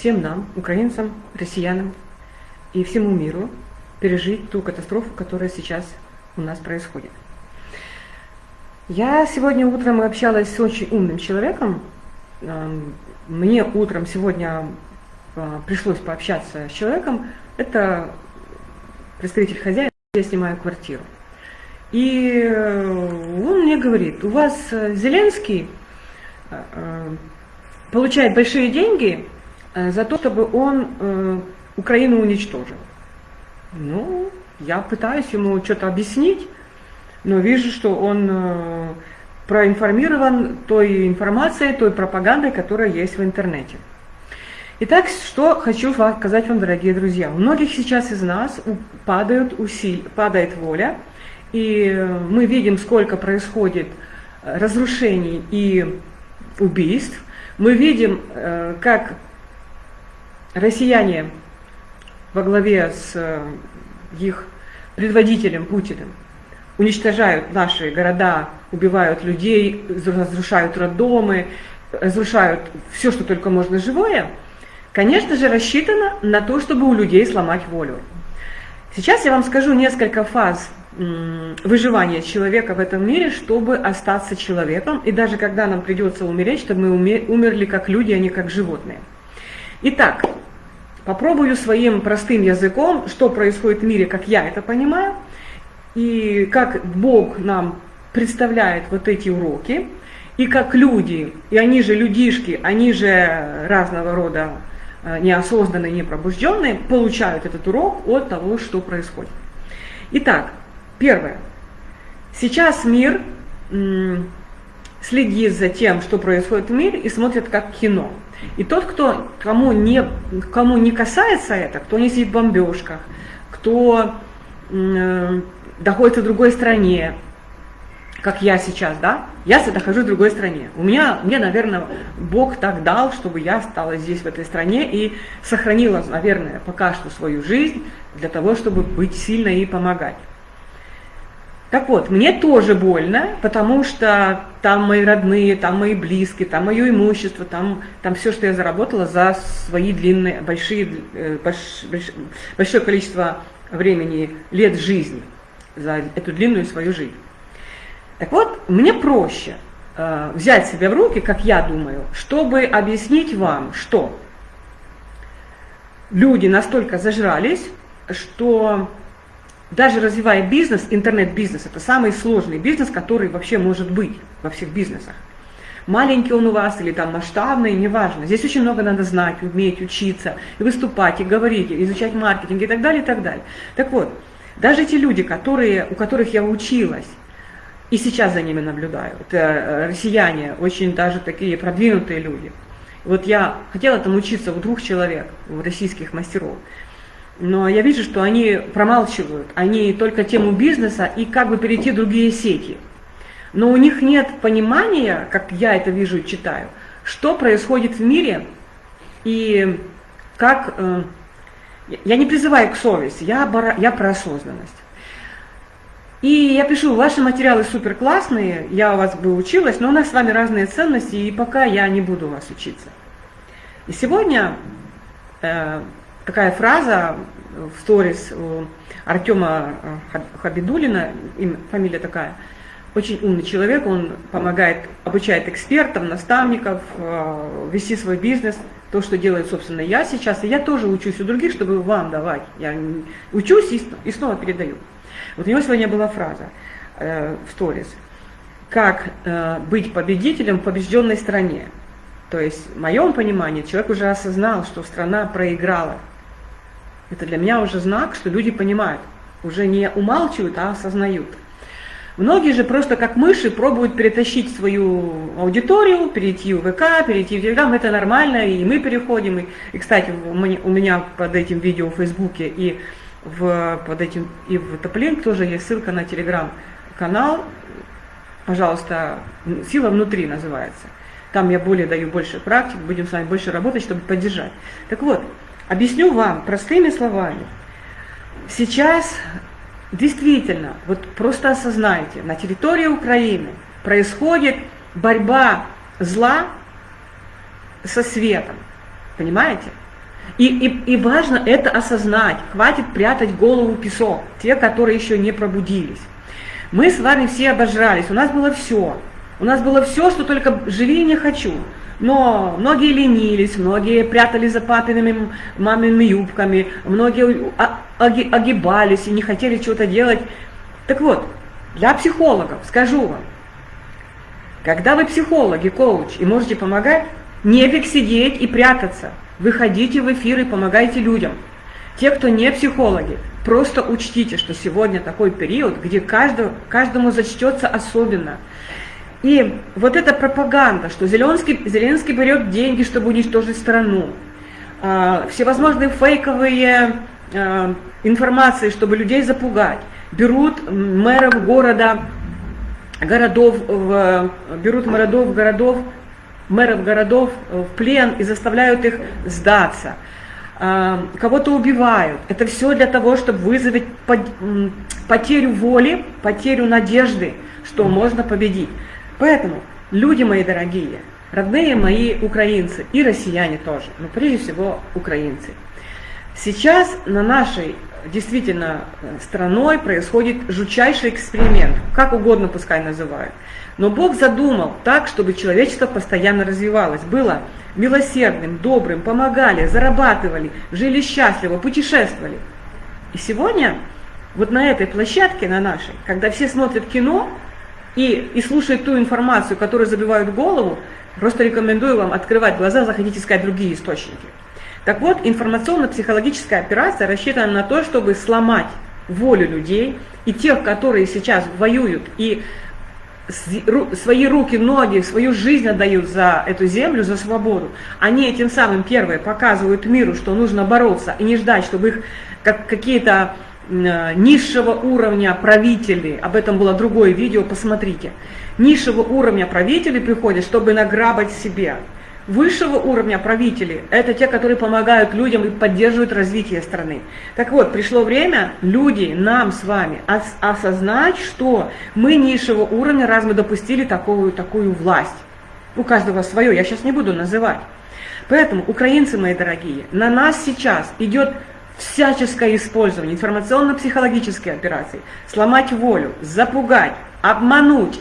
всем нам, украинцам, россиянам и всему миру пережить ту катастрофу, которая сейчас у нас происходит. Я сегодня утром общалась с очень умным человеком. Эм, мне утром сегодня э, пришлось пообщаться с человеком. Это представитель хозяина, я снимаю квартиру. И э, он мне говорит, у вас э, Зеленский получает большие деньги за то, чтобы он Украину уничтожил. Ну, я пытаюсь ему что-то объяснить, но вижу, что он э, проинформирован той информацией, той пропагандой, которая есть в интернете. Итак, что хочу сказать вам, дорогие друзья. У многих сейчас из нас падают усиль, падает воля, и мы видим, сколько происходит разрушений и убийств. Мы видим, э, как россияне во главе с э, их предводителем Путиным уничтожают наши города, убивают людей, разрушают роддомы, разрушают все, что только можно живое, конечно же, рассчитано на то, чтобы у людей сломать волю. Сейчас я вам скажу несколько фаз выживания человека в этом мире, чтобы остаться человеком, и даже когда нам придется умереть, чтобы мы умерли как люди, а не как животные. Итак, Попробую своим простым языком, что происходит в мире, как я это понимаю, и как Бог нам представляет вот эти уроки, и как люди, и они же людишки, они же разного рода э, неосознанные, непробужденные, получают этот урок от того, что происходит. Итак, первое. Сейчас мир следит за тем, что происходит в мире, и смотрит как кино. И тот, кто, кому, не, кому не касается это, кто не сидит в бомбежках, кто э, находится в другой стране, как я сейчас, да, я нахожусь в другой стране. У меня, мне, наверное, Бог так дал, чтобы я стала здесь, в этой стране, и сохранила, наверное, пока что свою жизнь для того, чтобы быть сильной и помогать. Так вот, мне тоже больно, потому что там мои родные, там мои близкие, там мое имущество, там, там все, что я заработала за свои длинные, большие, э, больш, больш, большое количество времени, лет жизни, за эту длинную свою жизнь. Так вот, мне проще э, взять себя в руки, как я думаю, чтобы объяснить вам, что люди настолько зажрались, что даже развивая бизнес, интернет-бизнес, это самый сложный бизнес, который вообще может быть во всех бизнесах. Маленький он у вас или там масштабный, неважно. Здесь очень много надо знать, уметь учиться, и выступать, и говорить, и изучать маркетинг и так далее, и так далее. Так вот, даже те люди, которые, у которых я училась, и сейчас за ними наблюдаю, это э, россияне, очень даже такие продвинутые люди. Вот я хотела там учиться у двух человек, у российских мастеров но я вижу, что они промалчивают, они только тему бизнеса и как бы перейти в другие сети. Но у них нет понимания, как я это вижу и читаю, что происходит в мире и как... Э, я не призываю к совести, я, я про осознанность. И я пишу, ваши материалы супер классные, я у вас бы училась, но у нас с вами разные ценности, и пока я не буду у вас учиться. И сегодня э, такая фраза в сторис Артема э, Хабидулина, фамилия такая, очень умный человек, он помогает, обучает экспертов, наставников э, вести свой бизнес, то, что делает, собственно, я сейчас, и я тоже учусь у других, чтобы вам давать. Я учусь и, снова передаю. Вот у него сегодня была фраза э, в сторис, как быть победителем в побежденной стране. То есть, в моем понимании, человек уже осознал, что страна проиграла, это для меня уже знак, что люди понимают, уже не умалчивают, а осознают. Многие же просто как мыши пробуют перетащить свою аудиторию, перейти в ВК, перейти в Телеграм, это нормально, и мы переходим. И, и кстати, у меня под этим видео в Фейсбуке и в, под этим, и в Топлинк тоже есть ссылка на Телеграм-канал, пожалуйста, «Сила внутри» называется. Там я более даю больше практик, будем с вами больше работать, чтобы поддержать. Так вот, Объясню вам простыми словами. Сейчас действительно, вот просто осознайте, на территории Украины происходит борьба зла со светом. Понимаете? И, и, и важно это осознать. Хватит прятать голову в песок, те, которые еще не пробудились. Мы с вами все обожрались, у нас было все. У нас было все, что только живи не хочу. Но многие ленились, многие прятали за папиными мамиными юбками, многие огибались и не хотели чего-то делать. Так вот, для психологов скажу вам, когда вы психологи, коуч и можете помогать, нефиг сидеть и прятаться. Выходите в эфир и помогайте людям. Те, кто не психологи, просто учтите, что сегодня такой период, где каждому, каждому зачтется особенно. И вот эта пропаганда, что Зеленский, Зеленский берет деньги, чтобы уничтожить страну, э, всевозможные фейковые э, информации, чтобы людей запугать, берут мэров города, городов, в, берут городов, городов, мэров городов в плен и заставляют их сдаться. Кого-то убивают. Это все для того, чтобы вызвать потерю воли, потерю надежды, что можно победить. Поэтому, люди мои дорогие, родные мои украинцы и россияне тоже, но прежде всего украинцы. Сейчас на нашей действительно страной происходит жутчайший эксперимент, как угодно пускай называют. Но Бог задумал так, чтобы человечество постоянно развивалось, было милосердным, добрым, помогали, зарабатывали, жили счастливо, путешествовали. И сегодня вот на этой площадке, на нашей, когда все смотрят кино, и, и слушает ту информацию, которую забивают голову, просто рекомендую вам открывать глаза, заходить искать другие источники. Так вот, информационно-психологическая операция рассчитана на то, чтобы сломать волю людей и тех, которые сейчас воюют и свои руки, ноги, свою жизнь отдают за эту землю, за свободу, они этим самым первые показывают миру, что нужно бороться и не ждать, чтобы их как какие-то низшего уровня правителей, об этом было другое видео, посмотрите, низшего уровня правителей приходят, чтобы награбать себе. Высшего уровня правителей – это те, которые помогают людям и поддерживают развитие страны. Так вот, пришло время люди, нам с вами, осознать, что мы низшего уровня, раз мы допустили такую, такую власть. У каждого свое, я сейчас не буду называть. Поэтому, украинцы мои дорогие, на нас сейчас идет всяческое использование информационно-психологической операции, сломать волю, запугать, обмануть.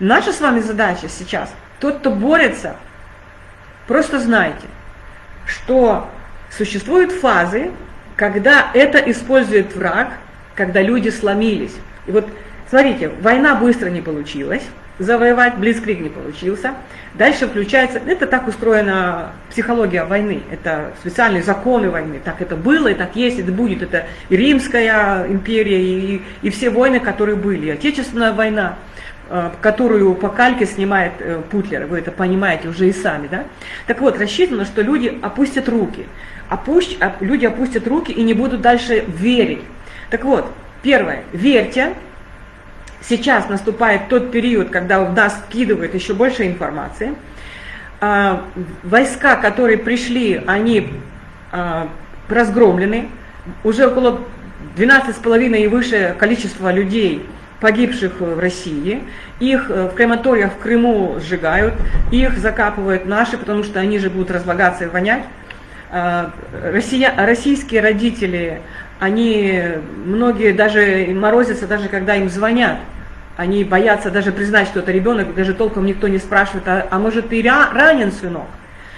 Наша с вами задача сейчас, тот, кто борется, просто знайте, что существуют фазы, когда это использует враг, когда люди сломились. И вот, смотрите, война быстро не получилась, завоевать, Блицкриг не получился. Дальше включается, это так устроена психология войны, это специальные законы войны, так это было и так есть, это будет, это и Римская империя, и, и все войны, которые были, и Отечественная война, э, которую по кальке снимает э, Путлер, вы это понимаете уже и сами, да? Так вот, рассчитано, что люди опустят руки, опущ, люди опустят руки и не будут дальше верить. Так вот, первое, верьте, Сейчас наступает тот период, когда в нас скидывают еще больше информации. А, войска, которые пришли, они а, разгромлены. Уже около 12,5 и выше количества людей, погибших в России. Их э, в крематориях в Крыму сжигают, их закапывают наши, потому что они же будут разлагаться и вонять. А, россия, российские родители, они, многие даже морозятся, даже когда им звонят. Они боятся даже признать, что это ребенок, даже толком никто не спрашивает, а, а может ты ранен, сынок?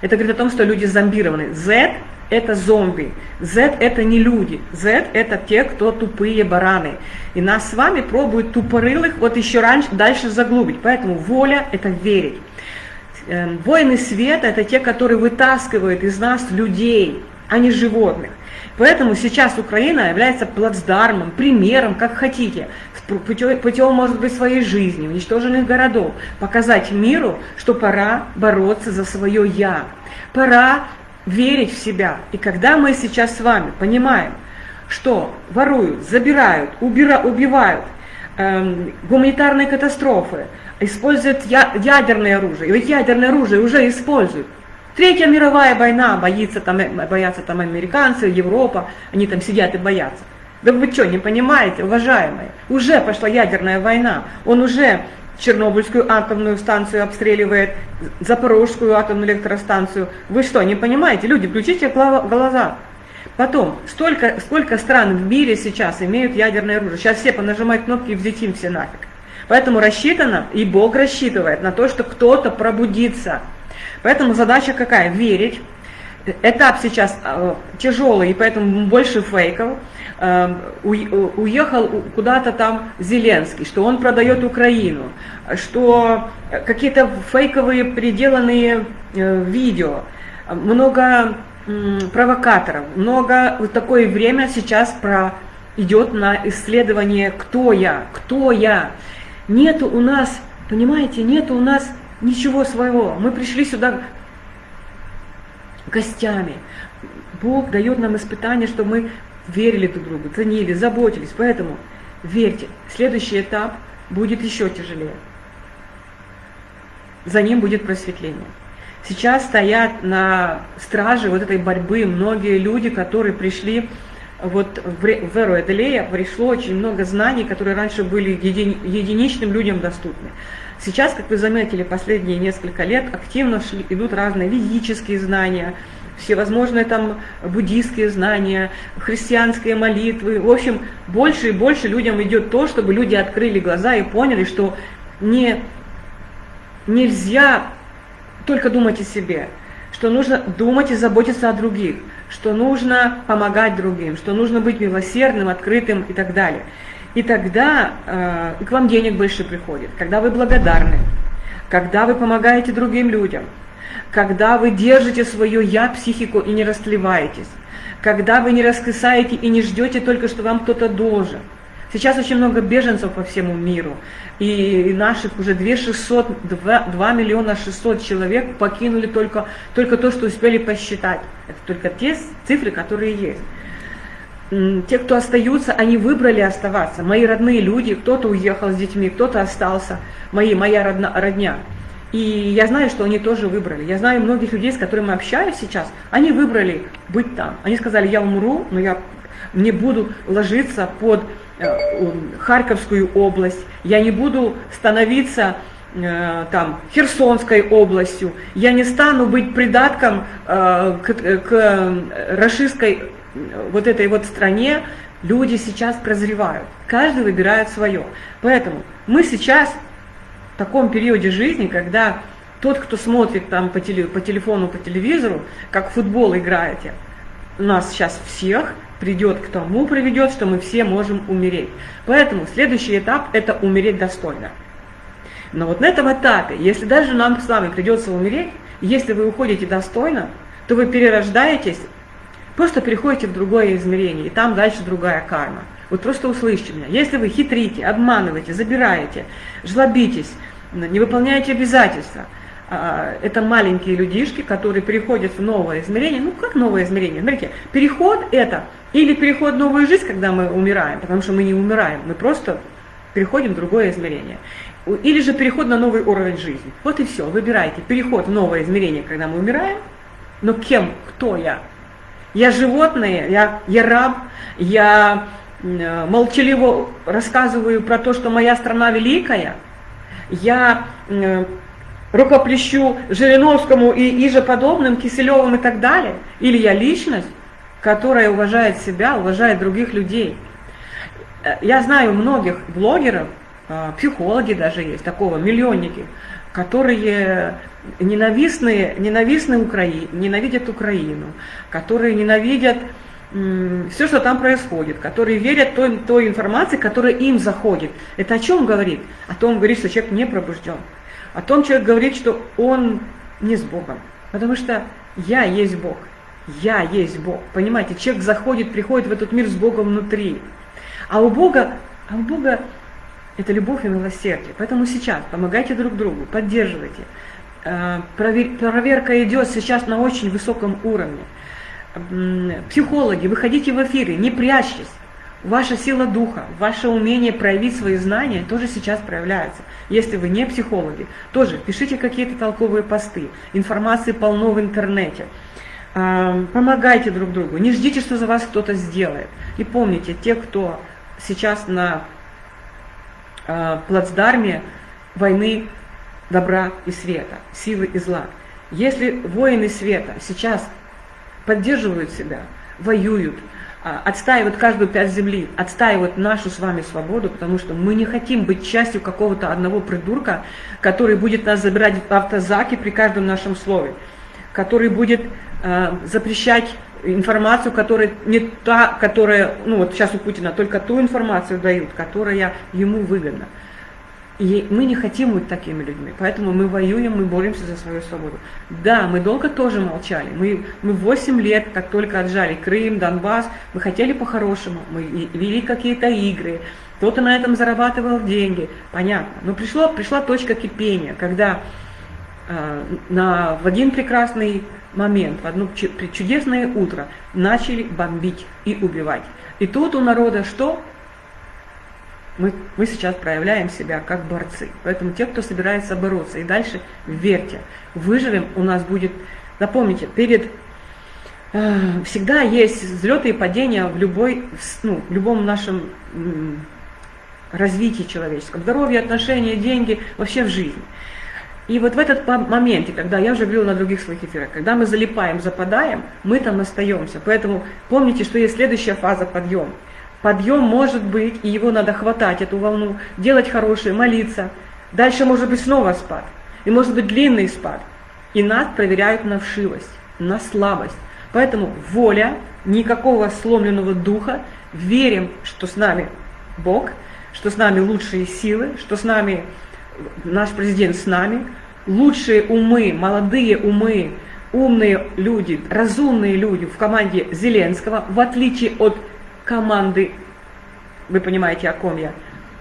Это говорит о том, что люди зомбированы. Z – это зомби. Z – это не люди. Z – это те, кто тупые бараны. И нас с вами пробуют тупорылых вот еще раньше, дальше заглубить. Поэтому воля – это верить. Эм, воины света – это те, которые вытаскивают из нас людей, а не животных. Поэтому сейчас Украина является плацдармом, примером, как хотите, путем, путем, может быть, своей жизни, уничтоженных городов, показать миру, что пора бороться за свое «я», пора верить в себя. И когда мы сейчас с вами понимаем, что воруют, забирают, убира, убивают, эм, гуманитарные катастрофы, используют я, ядерное оружие, ведь ядерное оружие уже используют, Третья мировая война, боится там, боятся там американцы, Европа, они там сидят и боятся. Да вы что, не понимаете, уважаемые? Уже пошла ядерная война, он уже Чернобыльскую атомную станцию обстреливает, Запорожскую атомную электростанцию. Вы что, не понимаете? Люди, включите глаза. Потом, столько, сколько стран в мире сейчас имеют ядерное оружие. Сейчас все понажимают кнопки и взлетим все нафиг. Поэтому рассчитано, и Бог рассчитывает на то, что кто-то пробудится. Поэтому задача какая? Верить. Этап сейчас э, тяжелый, и поэтому больше фейков. Э, уехал куда-то там Зеленский, что он продает Украину, что какие-то фейковые приделанные э, видео, много провокаторов, много вот такое время сейчас про идет на исследование, кто я, кто я. Нету у нас, понимаете, нету у нас ничего своего. Мы пришли сюда гостями. Бог дает нам испытания, чтобы мы верили друг другу, ценили, заботились. Поэтому верьте, следующий этап будет еще тяжелее. За ним будет просветление. Сейчас стоят на страже вот этой борьбы многие люди, которые пришли вот в эру Эделея пришло очень много знаний, которые раньше были еди, единичным людям доступны. Сейчас, как вы заметили, последние несколько лет активно шли, идут разные ведические знания, всевозможные там буддийские знания, христианские молитвы. В общем, больше и больше людям идет то, чтобы люди открыли глаза и поняли, что не, нельзя только думать о себе, что нужно думать и заботиться о других, что нужно помогать другим, что нужно быть милосердным, открытым и так далее. И тогда э, к вам денег больше приходит, когда вы благодарны, когда вы помогаете другим людям, когда вы держите свое «я», психику и не растлеваетесь, когда вы не раскисаете и не ждете только, что вам кто-то должен – Сейчас очень много беженцев по всему миру, и наших уже 2, 600, 2, 2 миллиона 600 человек покинули только, только то, что успели посчитать. Это только те цифры, которые есть. Те, кто остаются, они выбрали оставаться. Мои родные люди, кто-то уехал с детьми, кто-то остался, мои, моя родна, родня. И я знаю, что они тоже выбрали. Я знаю многих людей, с которыми общаюсь сейчас, они выбрали быть там. Они сказали, я умру, но я не буду ложиться под Э, Харьковскую область, я не буду становиться э, там Херсонской областью, я не стану быть придатком э, к, к расистской вот этой вот стране, люди сейчас прозревают, каждый выбирает свое. Поэтому мы сейчас в таком периоде жизни, когда тот, кто смотрит там по, теле, по телефону, по телевизору, как в футбол играете, нас сейчас всех придет к тому, приведет, что мы все можем умереть. Поэтому следующий этап – это умереть достойно. Но вот на этом этапе, если даже нам с вами придется умереть, если вы уходите достойно, то вы перерождаетесь, просто переходите в другое измерение, и там дальше другая карма. Вот просто услышьте меня. Если вы хитрите, обманываете, забираете, жлобитесь, не выполняете обязательства – а, это маленькие людишки, которые переходят в новое измерение. Ну, как новое измерение? Смотрите, переход это или переход в новую жизнь, когда мы умираем, потому что мы не умираем, мы просто переходим в другое измерение. Или же переход на новый уровень жизни. Вот и все, выбирайте. Переход в новое измерение, когда мы умираем, но кем, кто я? Я животное, я, я раб, я э, молчаливо рассказываю про то, что моя страна великая, я э, рукоплещу Жириновскому и иже подобным, Киселевым и так далее? Или я личность, которая уважает себя, уважает других людей? Э, я знаю многих блогеров, психологи даже есть, такого, миллионники, которые ненавистные, ненавистны Украине, ненавидят Украину, которые ненавидят все, что там происходит, которые верят той, той информации, которая им заходит. Это о чем говорит? О том говорит, что человек не пробужден. О том человек говорит, что он не с Богом. Потому что я есть Бог. Я есть Бог. Понимаете, человек заходит, приходит в этот мир с Богом внутри. А у Бога, а у Бога это любовь и милосердие. Поэтому сейчас помогайте друг другу, поддерживайте. Э, проверка идет сейчас на очень высоком уровне. Психологи, выходите в эфиры, не прячьтесь. Ваша сила духа, ваше умение проявить свои знания тоже сейчас проявляется. Если вы не психологи, тоже пишите какие-то толковые посты, информации полно в интернете. А, помогайте друг другу, не ждите, что за вас кто-то сделает. И помните, те, кто сейчас на а, плацдарме, войны добра и света, силы и зла. Если воины света сейчас поддерживают себя, воюют, а, отстаивают каждую пять земли, отстаивают нашу с вами свободу, потому что мы не хотим быть частью какого-то одного придурка, который будет нас забирать в автозаки при каждом нашем слове, который будет э, запрещать информацию, которая не та, которая, ну вот сейчас у Путина только ту информацию дают, которая ему выгодна. И мы не хотим быть такими людьми, поэтому мы воюем, мы боремся за свою свободу. Да, мы долго тоже молчали. Мы, мы 8 лет, как только отжали Крым, Донбасс, мы хотели по-хорошему, мы вели какие-то игры, кто-то на этом зарабатывал деньги, понятно. Но пришло, пришла точка кипения, когда на, в один прекрасный момент, в одно чудесное утро начали бомбить и убивать. И тут у народа что? Мы, мы сейчас проявляем себя как борцы. Поэтому те, кто собирается бороться, и дальше верьте, выживем, у нас будет, запомните, перед э, всегда есть взлеты и падения в, любой, ну, в любом нашем э, развитии человеческом, здоровье, отношения, деньги, вообще в жизни. И вот в этот моменте, когда я уже говорила на других своих эфирах, когда мы залипаем, западаем, мы там остаемся. Поэтому помните, что есть следующая фаза подъема. Подъем может быть, и его надо хватать, эту волну, делать хорошее, молиться. Дальше может быть снова спад. И может быть длинный спад. И нас проверяют на вшивость, на слабость. Поэтому воля, никакого сломленного духа, верим, что с нами Бог, что с нами лучшие силы, что с нами наш президент с нами, лучшие умы, молодые умы, умные люди, разумные люди в команде Зеленского, в отличие от команды, вы понимаете, о ком я.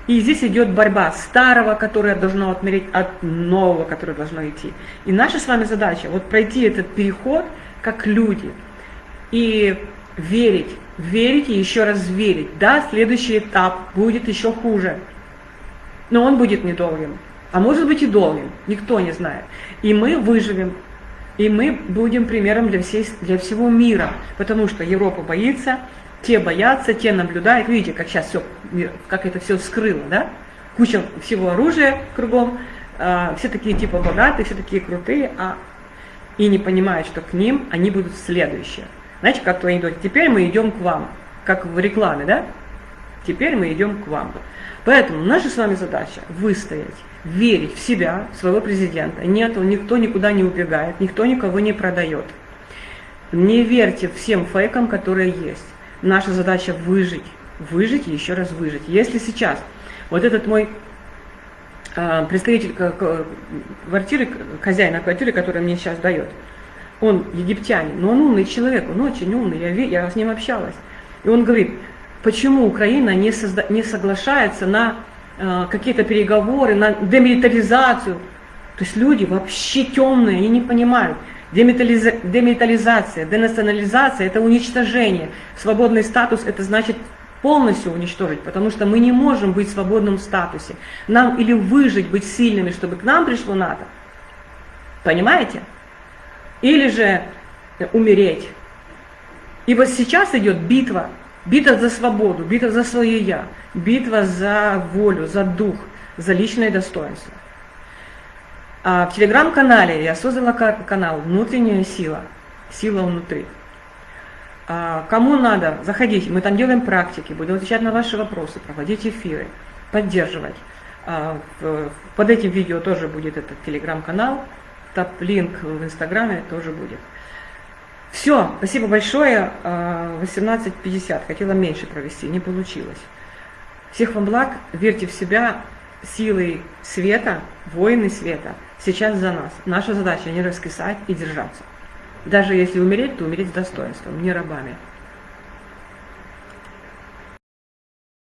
И здесь идет борьба старого, которое должно отмереть, от нового, которое должно идти. И наша с вами задача вот пройти этот переход как люди и верить, верить и еще раз верить. Да, следующий этап будет еще хуже, но он будет недолгим. А может быть и долгим, никто не знает. И мы выживем, и мы будем примером для, всей, для всего мира, потому что Европа боится, те боятся, те наблюдают. Видите, как сейчас все, как это все вскрыло, да? Куча всего оружия кругом, э, все такие типа богатые, все такие крутые, а и не понимают, что к ним они будут следующие. Знаете, как то идут? Теперь мы идем к вам, как в рекламе, да? Теперь мы идем к вам. Поэтому наша с вами задача выстоять, верить в себя, в своего президента. Нет, никто никуда не убегает, никто никого не продает. Не верьте всем фейкам, которые есть. Наша задача выжить, выжить и еще раз выжить. Если сейчас вот этот мой э, представитель квартиры, хозяина квартиры, который мне сейчас дает, он египтянин, но он умный человек, он очень умный, я, я с ним общалась. И он говорит, почему Украина не, созда, не соглашается на э, какие-то переговоры, на демилитаризацию. То есть люди вообще темные, они не понимают. Демилитариза... Демилитаризация, денационализация – это уничтожение. Свободный статус – это значит полностью уничтожить, потому что мы не можем быть в свободном статусе. Нам или выжить, быть сильными, чтобы к нам пришло НАТО. Понимаете? Или же умереть. И вот сейчас идет битва. Битва за свободу, битва за свое я, битва за волю, за дух, за личное достоинство. А в телеграм-канале я создала канал «Внутренняя сила», сила внутри. А кому надо, заходите, мы там делаем практики, будем отвечать на ваши вопросы, проводить эфиры, поддерживать. А, под этим видео тоже будет этот телеграм-канал, топ-линк в инстаграме тоже будет. Все, спасибо большое. 18.50, а, хотела меньше провести, не получилось. Всех вам благ, верьте в себя, силой света, воины света – сейчас за нас. Наша задача не раскисать и держаться. Даже если умереть, то умереть с достоинством, не рабами.